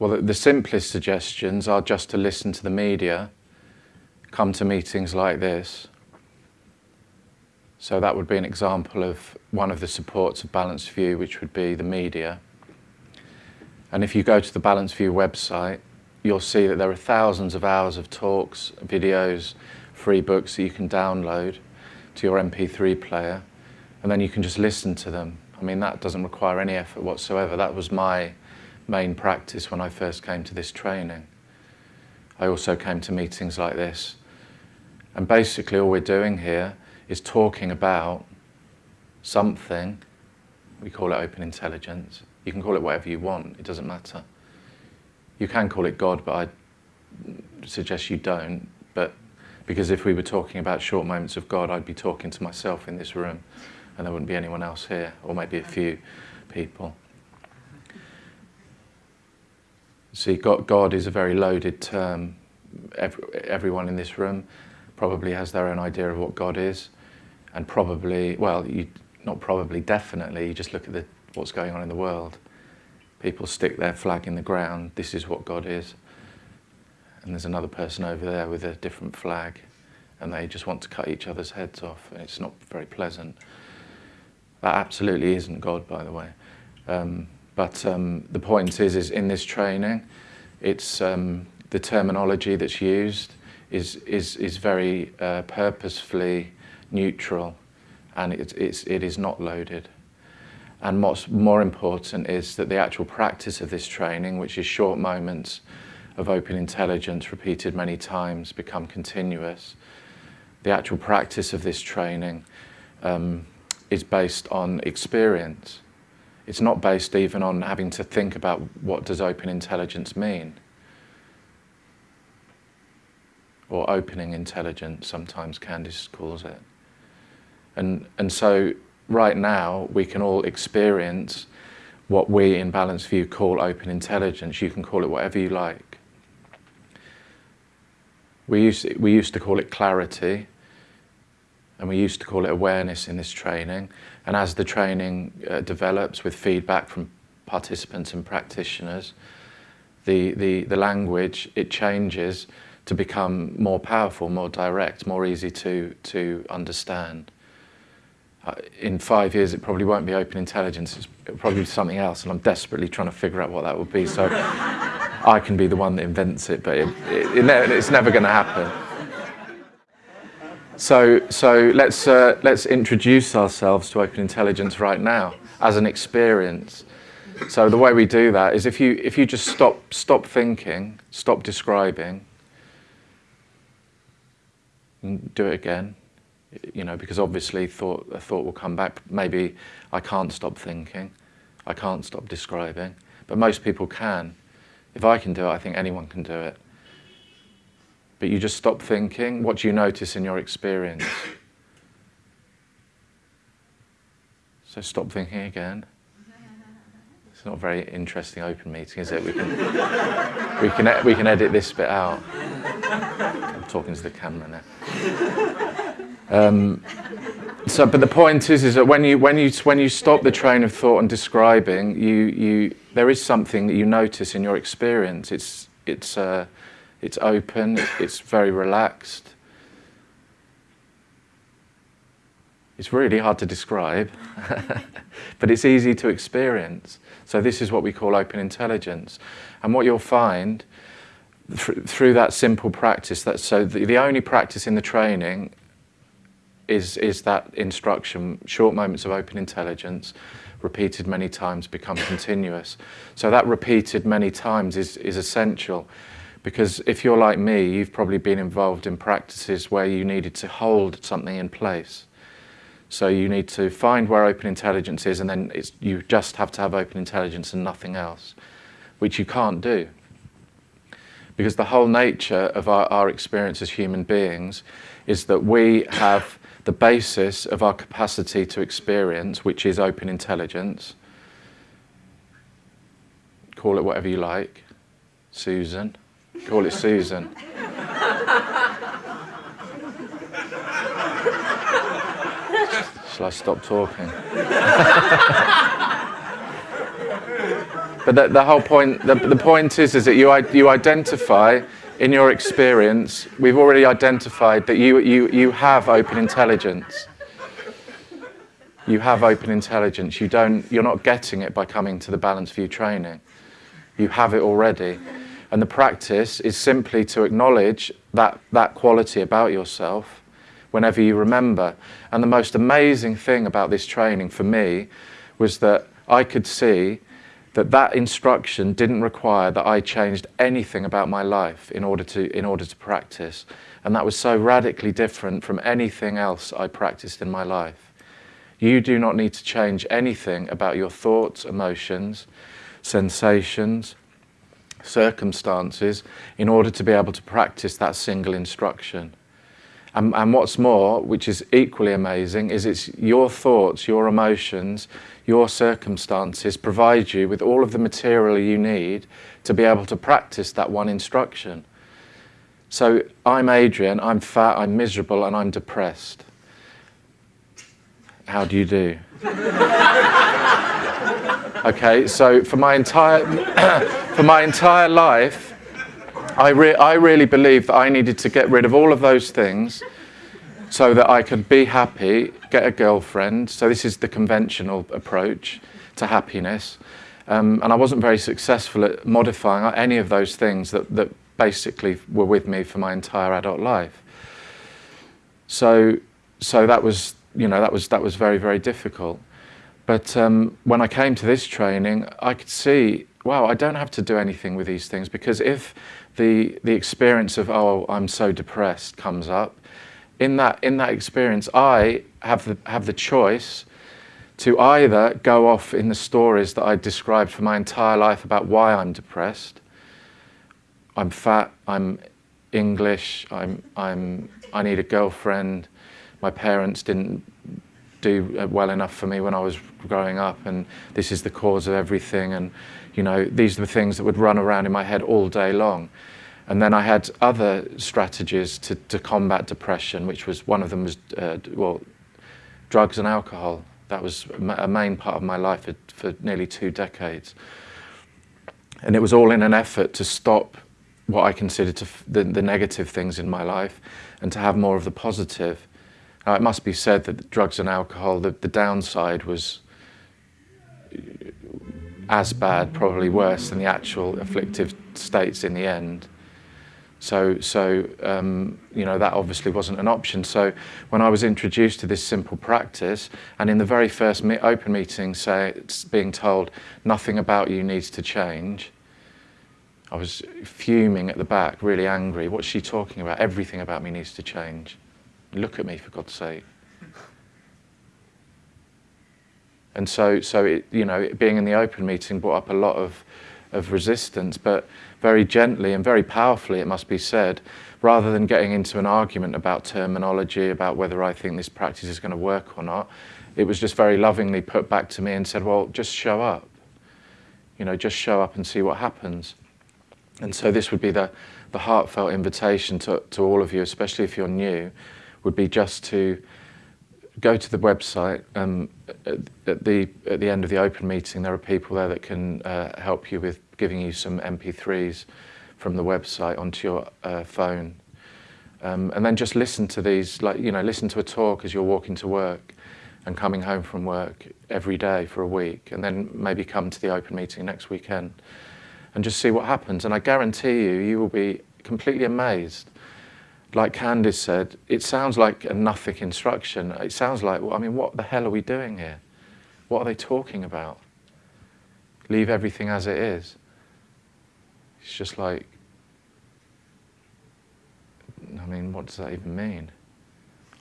Well, the, simplest suggestions are just to listen to the media, come to meetings like this. So that would be an example of one of the supports of Balanced View, which would be the media. And if you go to the Balanced View website, you'll see that there are thousands of hours of talks, videos, free books that you can download to your MP3 player, and then you can just listen to them. I mean, that doesn't require any effort whatsoever. That was my main practice when I first came to this training. I also came to meetings like this. And basically all we're doing here is talking about something, we call it open intelligence. You can call it whatever you want, it doesn't matter. You can call it God, but I suggest you don't. But because if we were talking about short moments of God, I'd be talking to myself in this room and there wouldn't be anyone else here, or maybe a few people. See, God, God is a very loaded term. Every, everyone in this room probably has their own idea of what God is. And probably, well, you, not probably, definitely, you just look at the, what's going on in the world. People stick their flag in the ground, this is what God is and there's another person over there with a different flag and they just want to cut each other's heads off. And it's not very pleasant. That absolutely isn't God, by the way. Um, but um, the point is, is in this training, it's um, the terminology that's used is is is very uh, purposefully neutral, and it, it's it is not loaded. And what's more important is that the actual practice of this training, which is short moments of open intelligence repeated many times become continuous. The actual practice of this training um, is based on experience. It's not based even on having to think about what does open intelligence mean. Or opening intelligence, sometimes Candice calls it. And, and so right now we can all experience what we in Balanced View call open intelligence. You can call it whatever you like. We used, we used to call it clarity and we used to call it awareness in this training. And as the training uh, develops with feedback from participants and practitioners, the, the, the language, it changes to become more powerful, more direct, more easy to, to understand. Uh, in five years, it probably won't be open intelligence, it'll probably be something else, and I'm desperately trying to figure out what that would be. So I can be the one that invents it, but it, it, it, it's never going to happen. So, so let's, uh, let's introduce ourselves to open intelligence right now as an experience. So the way we do that is if you, if you just stop, stop thinking, stop describing, and do it again, you know, because obviously thought, a thought will come back. Maybe I can't stop thinking, I can't stop describing, but most people can. If I can do it, I think anyone can do it. But you just stop thinking. What do you notice in your experience? So stop thinking again. It's not a very interesting open meeting, is it? We can, we can, we can edit this bit out. I'm talking to the camera now. Um, so, but the point is, is that when you, when you, when you stop the train of thought and describing, you, you, there is something that you notice in your experience. It's, it's, uh, it's open, it's very relaxed. It's really hard to describe, but it's easy to experience. So this is what we call open intelligence. And what you'll find th through that simple practice, that so the, the only practice in the training is, is that instruction, short moments of open intelligence, repeated many times become continuous. So that repeated many times is, is essential because if you're like me, you've probably been involved in practices where you needed to hold something in place. So you need to find where open intelligence is and then you just have to have open intelligence and nothing else, which you can't do. Because the whole nature of our, our experience as human beings is that we have the basis of our capacity to experience, which is open intelligence. Call it whatever you like. Susan. Call it Susan. Shall I stop talking? but the, the whole point, the, the point is, is that you, you identify in your experience, we've already identified that you, you, you have open intelligence. You have open intelligence. You don't, you're not getting it by coming to the Balanced View training. You have it already. And the practice is simply to acknowledge that, that quality about yourself whenever you remember. And the most amazing thing about this training for me was that I could see that that instruction didn't require that I changed anything about my life in order to, in order to practice. And that was so radically different from anything else I practiced in my life. You do not need to change anything about your thoughts, emotions, sensations, circumstances in order to be able to practice that single instruction. And, and, what's more, which is equally amazing, is it's your thoughts, your emotions, your circumstances provide you with all of the material you need to be able to practice that one instruction. So I'm Adrian, I'm fat, I'm miserable, and I'm depressed. How do you do? okay, so for my entire, for my entire life, I, re I really believe that I needed to get rid of all of those things so that I could be happy, get a girlfriend. So this is the conventional approach to happiness. Um, and I wasn't very successful at modifying any of those things that, that basically were with me for my entire adult life. So, so that was, you know, that was, that was very, very difficult. But um, when I came to this training, I could see, wow, I don't have to do anything with these things because if the, the experience of, oh, I'm so depressed comes up, in that, in that experience, I have the, have the choice to either go off in the stories that I described for my entire life about why I'm depressed. I'm fat, I'm English, I'm, I'm, I need a girlfriend, my parents didn't do well enough for me when I was growing up and this is the cause of everything and you know these are the things that would run around in my head all day long. And then I had other strategies to, to combat depression which was one of them was uh, well drugs and alcohol. That was a main part of my life for, for nearly two decades. And it was all in an effort to stop what I considered to the, the negative things in my life and to have more of the positive now, it must be said that drugs and alcohol, the, the downside was as bad, probably worse than the actual afflictive states in the end. So, so um, you know, that obviously wasn't an option. So when I was introduced to this simple practice, and in the very first me open meeting, say, it's being told nothing about you needs to change, I was fuming at the back, really angry. What's she talking about? Everything about me needs to change. Look at me, for God's sake. And so, so it, you know, being in the open meeting brought up a lot of, of resistance, but very gently and very powerfully, it must be said, rather than getting into an argument about terminology, about whether I think this practice is going to work or not, it was just very lovingly put back to me and said, well, just show up. You know, just show up and see what happens. And so this would be the, the heartfelt invitation to, to all of you, especially if you're new, would be just to go to the website. Um, at, the, at the end of the open meeting, there are people there that can uh, help you with giving you some MP3s from the website onto your uh, phone. Um, and then just listen to these, like, you know, listen to a talk as you're walking to work and coming home from work every day for a week, and then maybe come to the open meeting next weekend and just see what happens. And I guarantee you, you will be completely amazed like Candice said, it sounds like a nothing instruction. It sounds like, well, I mean, what the hell are we doing here? What are they talking about? Leave everything as it is. It's just like, I mean, what does that even mean?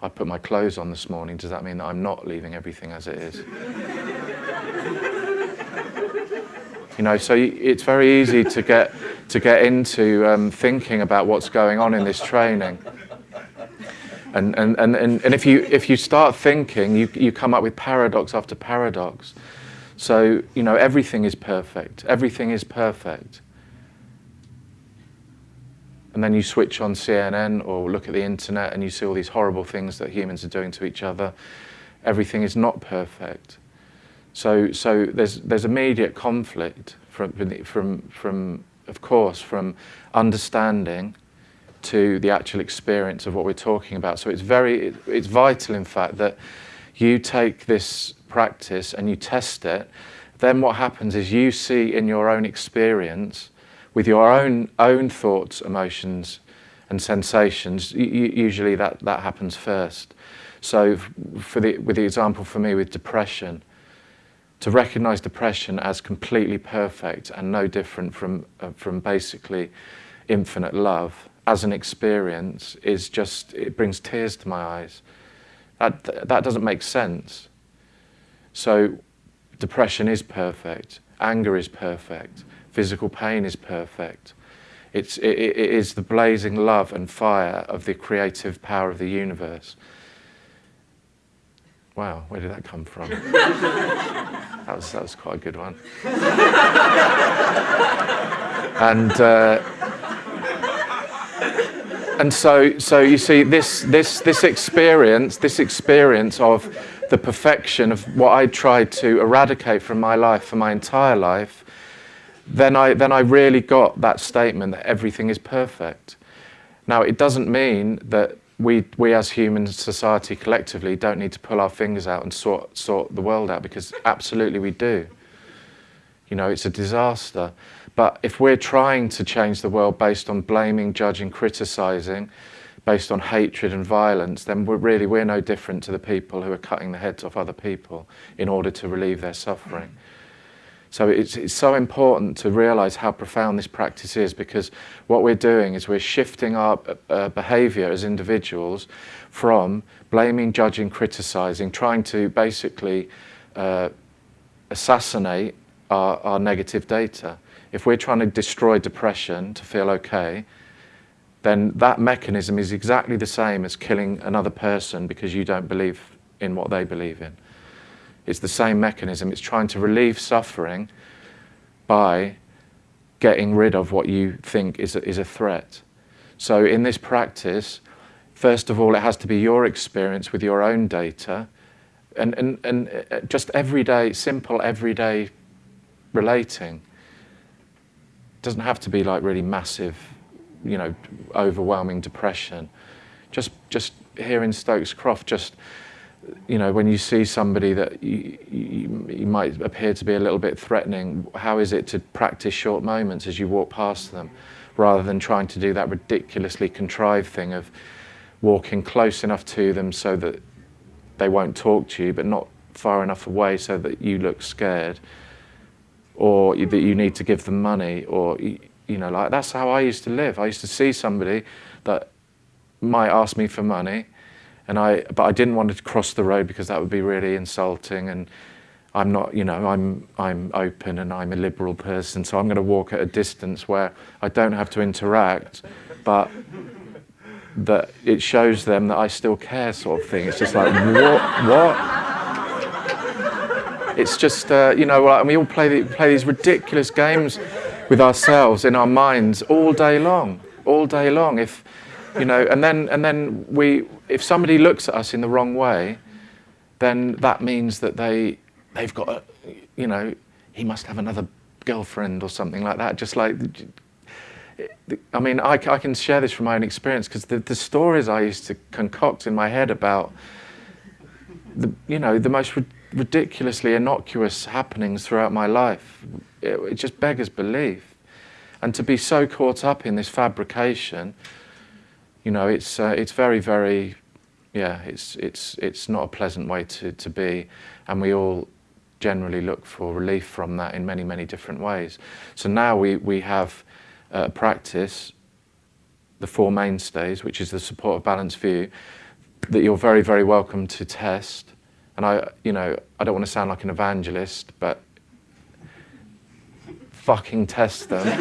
I put my clothes on this morning. Does that mean that I'm not leaving everything as it is? you know, so it's very easy to get to get into um, thinking about what's going on in this training. And, and, and, and if, you, if you start thinking, you, you come up with paradox after paradox. So, you know, everything is perfect. Everything is perfect. And then you switch on CNN or look at the internet and you see all these horrible things that humans are doing to each other. Everything is not perfect. So, so there's, there's immediate conflict from, from, from of course, from understanding to the actual experience of what we're talking about. So it's very, it's vital, in fact, that you take this practice and you test it. Then what happens is you see in your own experience, with your own own thoughts, emotions, and sensations. usually that that happens first. So, for the with the example for me with depression, to recognize depression as completely perfect and no different from, uh, from basically infinite love as an experience is just, it brings tears to my eyes. That, that doesn't make sense. So depression is perfect, anger is perfect, physical pain is perfect. It's, it, it is the blazing love and fire of the creative power of the universe. Wow, where did that come from? that, was, that was quite a good one. and, uh, and so, so you see, this, this, this experience, this experience of the perfection of what I tried to eradicate from my life for my entire life, then I, then I really got that statement that everything is perfect. Now, it doesn't mean that we, we as human society collectively don't need to pull our fingers out and sort, sort the world out because absolutely we do. You know, it's a disaster. But if we're trying to change the world based on blaming, judging, criticizing, based on hatred and violence, then we're really we're no different to the people who are cutting the heads off other people in order to relieve their suffering. So it's, it's so important to realize how profound this practice is because what we're doing is we're shifting our uh, behavior as individuals from blaming, judging, criticizing, trying to basically uh, assassinate our, our negative data. If we're trying to destroy depression to feel okay, then that mechanism is exactly the same as killing another person because you don't believe in what they believe in. It's the same mechanism. It's trying to relieve suffering by getting rid of what you think is a, is a threat. So in this practice, first of all, it has to be your experience with your own data and, and, and uh, just everyday, simple everyday relating. It doesn't have to be like really massive, you know, overwhelming depression. Just, just here in Stokes Croft, just you know, when you see somebody that you, you, you, might appear to be a little bit threatening, how is it to practice short moments as you walk past them, rather than trying to do that ridiculously contrived thing of walking close enough to them so that they won't talk to you, but not far enough away so that you look scared, or that you need to give them money, or you know, like that's how I used to live. I used to see somebody that might ask me for money and I, but I didn't want to cross the road because that would be really insulting. And I'm not, you know, I'm, I'm open and I'm a liberal person, so I'm going to walk at a distance where I don't have to interact, but that it shows them that I still care, sort of thing. It's just like, what, what? It's just, uh, you know, and we all play, the, play these ridiculous games with ourselves in our minds all day long, all day long. If, you know, and then, and then we, if somebody looks at us in the wrong way, then that means that they, they've got, a, you know, he must have another girlfriend or something like that. Just like, I mean, I, I can share this from my own experience because the, the stories I used to concoct in my head about, the, you know, the most ridiculously innocuous happenings throughout my life, it, it just beggars belief. And to be so caught up in this fabrication, you know, it's, uh, it's very, very, yeah, it's, it's, it's not a pleasant way to, to be. And we all generally look for relief from that in many, many different ways. So now we, we have a practice, the four mainstays, which is the support of balanced view, that you're very, very welcome to test. And I, you know, I don't want to sound like an evangelist, but fucking test them.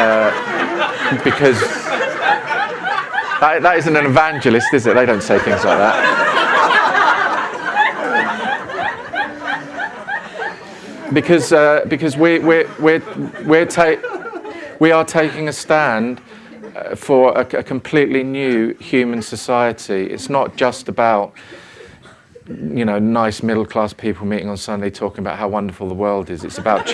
uh, because that, that isn't an evangelist, is it? They don't say things like that. because uh, because we we're, we're, we're ta- we are taking a stand uh, for a, a, completely new human society. It's not just about you know, nice middle class people meeting on Sunday talking about how wonderful the world is. It's about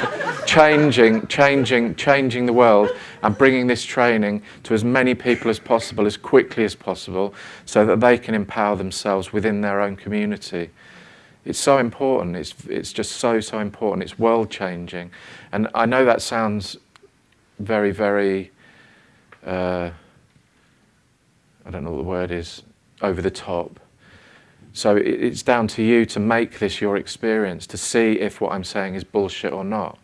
changing, changing, changing the world and bringing this training to as many people as possible, as quickly as possible, so that they can empower themselves within their own community. It's so important. It's, it's just so, so important. It's world changing. And I know that sounds very, very, uh, I don't know what the word is, over the top. So it's down to you to make this your experience, to see if what I'm saying is bullshit or not.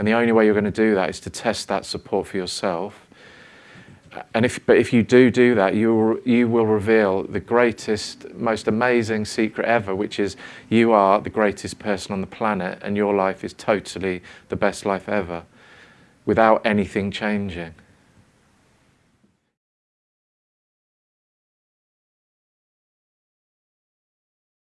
And the only way you're going to do that is to test that support for yourself. And if, but if you do do that, you will, you will reveal the greatest, most amazing secret ever, which is you are the greatest person on the planet and your life is totally the best life ever without anything changing.